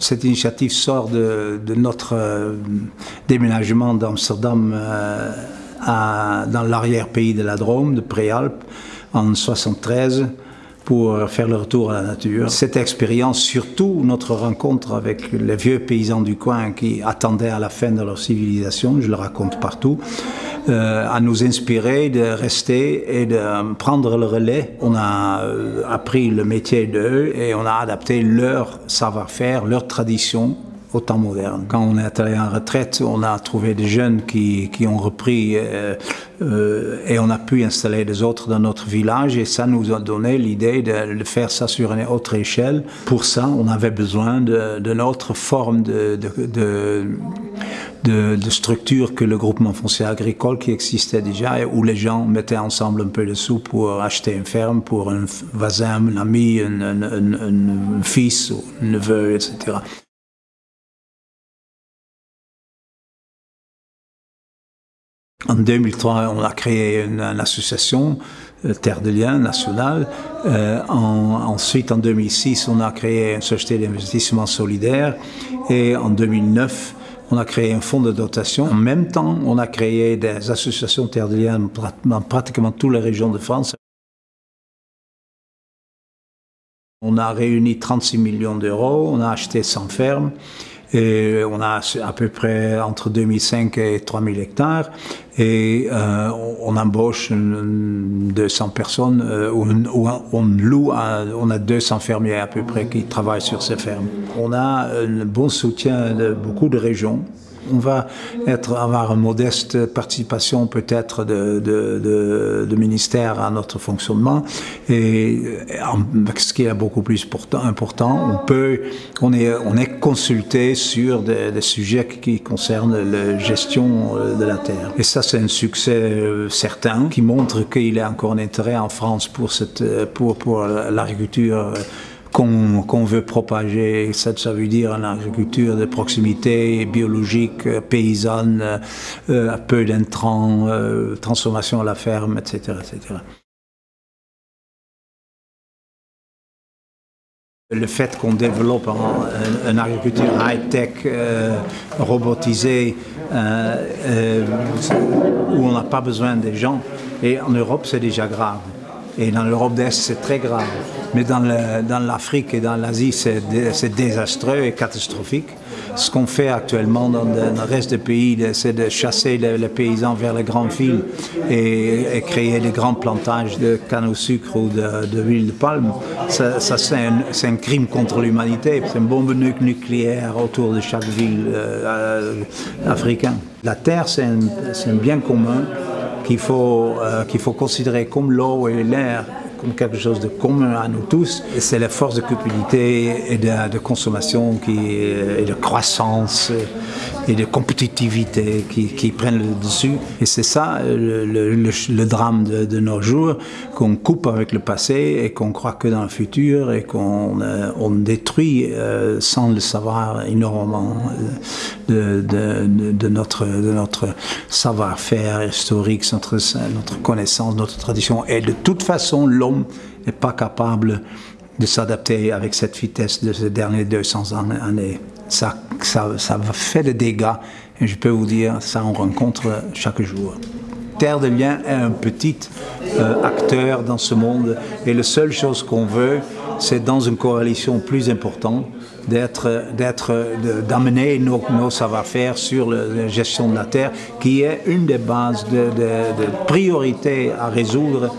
Cette initiative sort de, notre euh, déménagement d'Amsterdam euh, dans l'arrière-pays de la Drôme, de Préalpes, en 1973 pour faire le retour à la nature. Cette expérience, surtout notre rencontre avec les vieux paysans du coin qui attendaient à la fin de leur civilisation, je le raconte partout, à nous inspirer de rester et de prendre le relais. On a euh, appris le métier d'eux et on a adapté leur savoir-faire, leur tradition au temps moderne. Quand on est allé en retraite, on a trouvé des jeunes qui, qui ont repris euh, euh, et on a pu installer des autres dans notre village et ça nous a donné l'idée de, faire ça sur une autre échelle. Pour ça, on avait besoin de notre forme de, de de, structures que le groupement foncier agricole qui existait déjà, où les gens mettaient ensemble un peu de sous pour acheter une ferme pour un voisin, un ami, un, un, un, un fils, un neveu, etc. En 2003, on a créé une, association, euh, Terre de Liens nationale. Euh, en, ensuite, en 2006, on a créé une société d'investissement solidaire. Et en 2009, on a créé un fonds de dotation. En même temps, on a créé des associations Terre de Liens dans pratiquement toutes les régions de France. On a réuni 36 millions d'euros, on a acheté 100 fermes. Et on a à peu près entre 2005 et 3000 hectares. Et euh, on embauche 200 personnes, euh, ou, on loue, on a 200 fermiers à peu près qui travaillent sur ces fermes. On a un bon soutien de beaucoup de régions on va avoir une modeste participation peut-être de, de, à notre fonctionnement. Et ce qui est beaucoup plus important, on est, on est consulté sur des, sujets qui concernent la gestion euh, de la terre. Et ça, c'est un succès euh, certain qui montre qu'il y a encore un intérêt en France pour l'agriculture qu'on veut propager. Ça, veut dire une agriculture de proximité, biologique, paysanne, euh, peu d'intrants, euh, transformation à la ferme, etc. etc. Le fait qu'on développe une agriculture high-tech, euh, robotisée, euh, euh, où on n'a pas besoin des gens, et en Europe c'est déjà grave. Et dans l'Europe d'Est, c'est très grave. Mais dans l'Afrique et dans l'Asie, c'est désastreux et catastrophique. Ce qu'on fait actuellement dans, le reste des pays, c'est de chasser les, paysans vers les grandes villes et, créer des grands plantages de canne au sucre ou d'huile de, de, palme. Ça, c'est un, crime contre l'humanité. C'est une bombe nucléaire autour de chaque ville euh, africaine. La terre, c'est un bien commun qu'il faut, euh, qu'il faut considérer comme l'eau et l'air comme quelque chose de commun à nous tous. C'est la force de cupidité et de, de, consommation qui, et de croissance et de compétitivité qui, prennent le dessus. Et c'est ça le, drame de, de nos jours, qu'on coupe avec le passé et qu'on croit que dans le futur et qu'on euh, on détruit euh, sans le savoir énormément de, de notre, notre savoir-faire historique, notre, notre connaissance, notre tradition. Et de toute façon, l'homme n'est pas capable de s'adapter avec cette vitesse de ces derniers 200 années ça, ça, ça fait des dégâts. Et je peux vous dire, ça on rencontre chaque jour. Terre de Liens est un petit euh, acteur dans ce monde et la seule chose qu'on veut, c'est dans une coalition plus importante, d'amener nos, nos savoir-faire sur la gestion de la terre, qui est une des bases de, de, de priorités à résoudre